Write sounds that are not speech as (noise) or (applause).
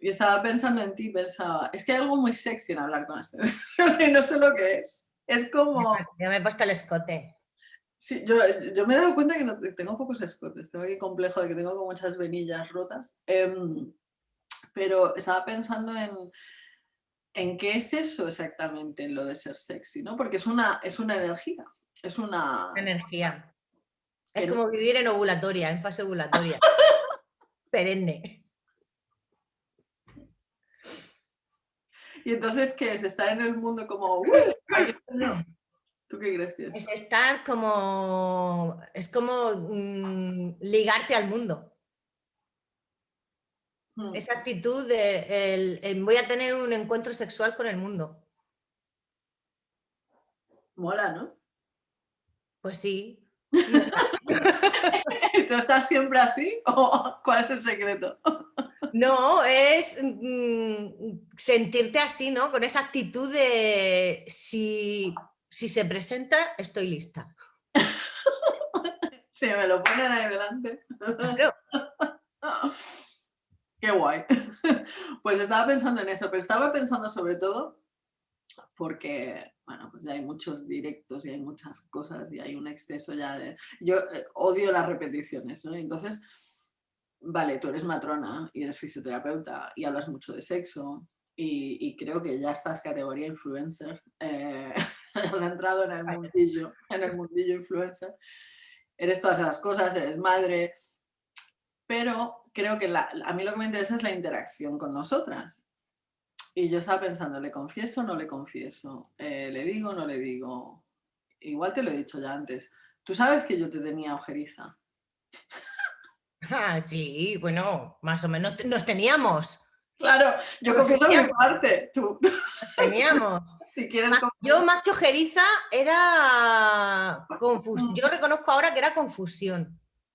y estaba pensando en ti, pensaba, es que hay algo muy sexy en hablar con esto, (laughs) y no sé lo que es. Es como... Ya me he puesto el escote. Sí, yo, yo me he dado cuenta que no, tengo pocos escotes, tengo aquí complejo de que tengo muchas venillas rotas, em, pero estaba pensando en, en qué es eso exactamente, lo de ser sexy, ¿no? Porque es una, es una energía, es una... Energía. Es como vivir en ovulatoria, en fase ovulatoria. (laughs) Perenne. (laughs) Y entonces, ¿qué es? Estar en el mundo como... (laughs) ¿Tú qué crees que es? Es estar como... Es como mm, ligarte al mundo. Hmm. Esa actitud de voy a tener un encuentro sexual con el mundo. Mola, ¿no? Pues sí. (laughs) ¿Tú estás siempre así o cuál es el secreto? No, es mm, sentirte así, ¿no? Con esa actitud de si, se presenta, estoy lista. (laughs) Si me lo ponen ahí delante. (laughs) Qué guay. (laughs) Pues estaba pensando en eso, pero estaba pensando sobre todo porque, bueno, pues ya hay muchos directos y hay muchas cosas y hay un exceso ya de... Yo eh, odio las repeticiones, ¿no? Entonces, vale, tú eres matrona y eres fisioterapeuta y hablas mucho de sexo y, creo que ya estás categoría influencer, eh, (laughs) has entrado en el mundillo, en el mundillo influencer, eres todas esas cosas, eres madre, pero creo que a mí lo que me interesa es la interacción con nosotras. Y yo estaba pensando, ¿le confieso o no le confieso? Eh, ¿Le digo o no le digo? Igual te lo he dicho ya antes. Tú sabes que yo te tenía ojeriza. Ah, sí, bueno, más o menos nos teníamos. Claro, yo confieso mi parte, tú. teníamos. (laughs) si quieres yo más que ojeriza era confusión. Mm. Yo reconozco ahora que era confusión.